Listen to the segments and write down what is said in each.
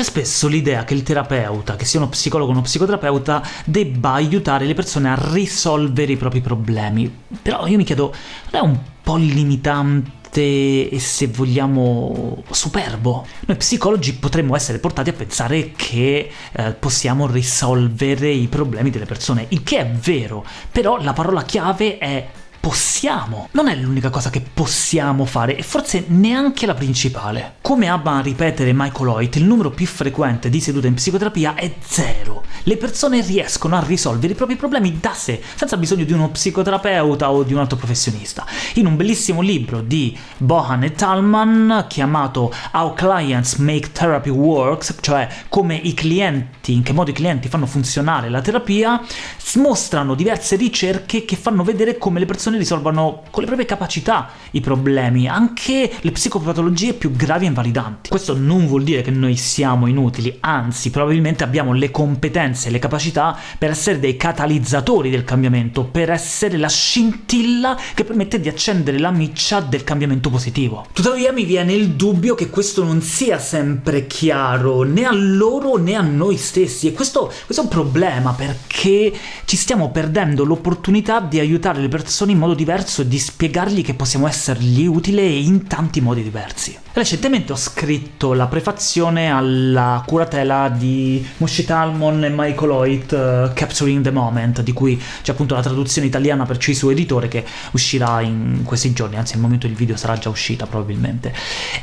C'è spesso l'idea che il terapeuta, che sia uno psicologo o uno psicoterapeuta, debba aiutare le persone a risolvere i propri problemi. Però io mi chiedo, non è un po' limitante e se vogliamo superbo. Noi psicologi potremmo essere portati a pensare che eh, possiamo risolvere i problemi delle persone, il che è vero, però la parola chiave è possiamo. Non è l'unica cosa che possiamo fare, e forse neanche la principale. Come ama ripetere Michael Hoyt, il numero più frequente di sedute in psicoterapia è zero. Le persone riescono a risolvere i propri problemi da sé, senza bisogno di uno psicoterapeuta o di un altro professionista. In un bellissimo libro di Bohan e Talman, chiamato How Clients Make Therapy Works, cioè come i clienti, in che modo i clienti fanno funzionare la terapia, mostrano diverse ricerche che fanno vedere come le persone risolvano con le proprie capacità i problemi, anche le psicopatologie più gravi e invalidanti. Questo non vuol dire che noi siamo inutili, anzi probabilmente abbiamo le competenze e le capacità per essere dei catalizzatori del cambiamento, per essere la scintilla che permette di accendere la miccia del cambiamento positivo. Tuttavia mi viene il dubbio che questo non sia sempre chiaro, né a loro né a noi stessi, e questo, questo è un problema, perché ci stiamo perdendo l'opportunità di aiutare le persone in modo diverso di spiegargli che possiamo essergli utili in tanti modi diversi. Recentemente ho scritto la prefazione alla curatela di Moshe Talmon e Michael Hoyt, uh, Capturing the Moment, di cui c'è appunto la traduzione italiana per suo editore che uscirà in questi giorni, anzi al momento del video sarà già uscita probabilmente.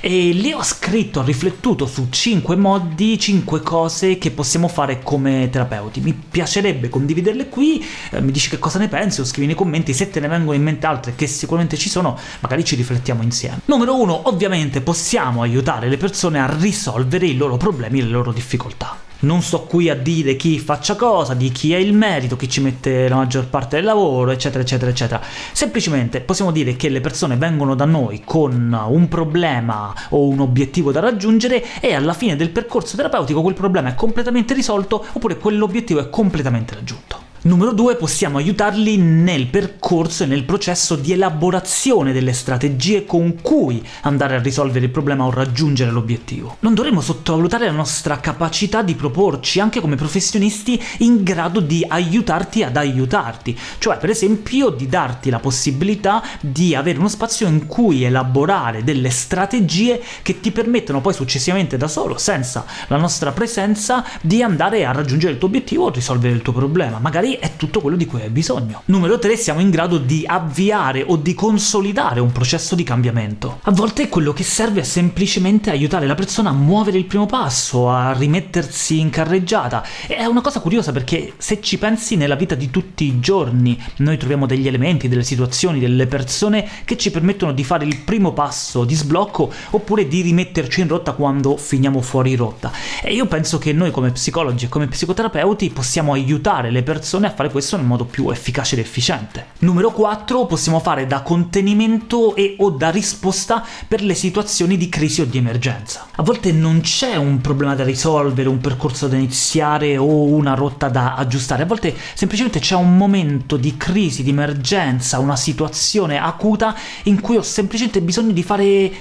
E lì ho scritto, ho riflettuto su 5 modi, 5 cose che possiamo fare come terapeuti. Mi piacerebbe condividerle qui, eh, mi dici che cosa ne pensi o scrivi nei commenti, se te ne vengono in mente altre che sicuramente ci sono, magari ci riflettiamo insieme. Numero 1, ovviamente possiamo aiutare le persone a risolvere i loro problemi e le loro difficoltà. Non sto qui a dire chi faccia cosa, di chi è il merito, chi ci mette la maggior parte del lavoro, eccetera eccetera eccetera. Semplicemente possiamo dire che le persone vengono da noi con un problema o un obiettivo da raggiungere e alla fine del percorso terapeutico quel problema è completamente risolto oppure quell'obiettivo è completamente raggiunto. Numero 2, possiamo aiutarli nel percorso e nel processo di elaborazione delle strategie con cui andare a risolvere il problema o raggiungere l'obiettivo. Non dovremmo sottovalutare la nostra capacità di proporci anche come professionisti in grado di aiutarti ad aiutarti, cioè per esempio di darti la possibilità di avere uno spazio in cui elaborare delle strategie che ti permettono poi successivamente da solo, senza la nostra presenza, di andare a raggiungere il tuo obiettivo o risolvere il tuo problema, magari è tutto quello di cui hai bisogno. Numero 3, siamo in grado di avviare o di consolidare un processo di cambiamento. A volte quello che serve è semplicemente aiutare la persona a muovere il primo passo, a rimettersi in carreggiata. È una cosa curiosa perché se ci pensi nella vita di tutti i giorni, noi troviamo degli elementi, delle situazioni, delle persone che ci permettono di fare il primo passo di sblocco oppure di rimetterci in rotta quando finiamo fuori rotta. E io penso che noi come psicologi e come psicoterapeuti possiamo aiutare le persone persone a fare questo nel modo più efficace ed efficiente. Numero 4, possiamo fare da contenimento e o da risposta per le situazioni di crisi o di emergenza. A volte non c'è un problema da risolvere, un percorso da iniziare o una rotta da aggiustare, a volte semplicemente c'è un momento di crisi, di emergenza, una situazione acuta in cui ho semplicemente bisogno di fare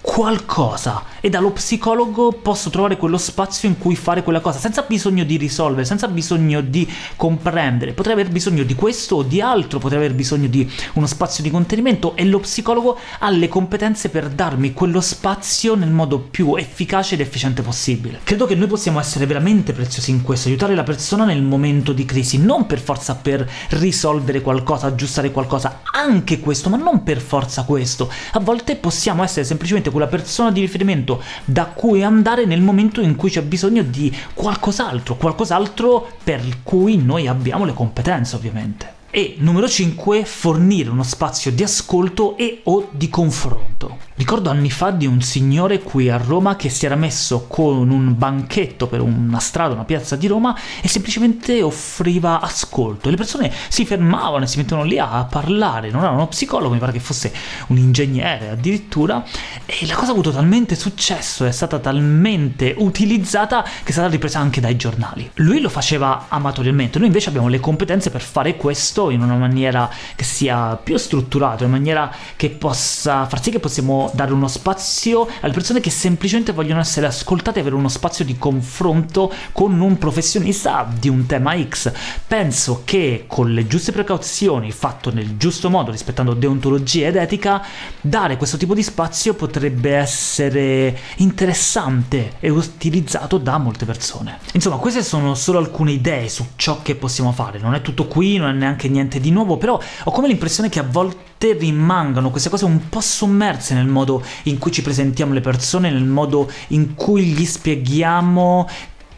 qualcosa e dallo psicologo posso trovare quello spazio in cui fare quella cosa, senza bisogno di risolvere, senza bisogno di comprendere. Potrei aver bisogno di questo o di altro, potrei aver bisogno di uno spazio di contenimento e lo psicologo ha le competenze per darmi quello spazio nel modo più efficace ed efficiente possibile. Credo che noi possiamo essere veramente preziosi in questo, aiutare la persona nel momento di crisi, non per forza per risolvere qualcosa, aggiustare qualcosa, anche questo, ma non per forza questo. A volte possiamo essere semplicemente quella persona di riferimento da cui andare nel momento in cui c'è bisogno di qualcos'altro, qualcos'altro per cui noi abbiamo le competenze ovviamente. E numero 5, fornire uno spazio di ascolto e o di confronto. Ricordo anni fa di un signore qui a Roma che si era messo con un banchetto per una strada, una piazza di Roma e semplicemente offriva ascolto. Le persone si fermavano e si mettevano lì a parlare, non era uno psicologo, mi pare che fosse un ingegnere addirittura, e la cosa ha avuto talmente successo, è stata talmente utilizzata che è stata ripresa anche dai giornali. Lui lo faceva amatorialmente, noi invece abbiamo le competenze per fare questo in una maniera che sia più strutturata, in maniera che possa far sì che possiamo dare uno spazio alle persone che semplicemente vogliono essere ascoltate e avere uno spazio di confronto con un professionista di un tema X. Penso che con le giuste precauzioni, fatto nel giusto modo, rispettando deontologia ed etica, dare questo tipo di spazio potrebbe essere interessante e utilizzato da molte persone. Insomma, queste sono solo alcune idee su ciò che possiamo fare, non è tutto qui, non è neanche niente di nuovo, però ho come l'impressione che a volte rimangano queste cose un po' sommerse nel modo in cui ci presentiamo le persone, nel modo in cui gli spieghiamo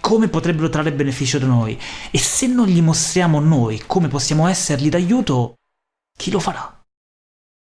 come potrebbero trarre beneficio da noi, e se non gli mostriamo noi come possiamo essergli d'aiuto, chi lo farà?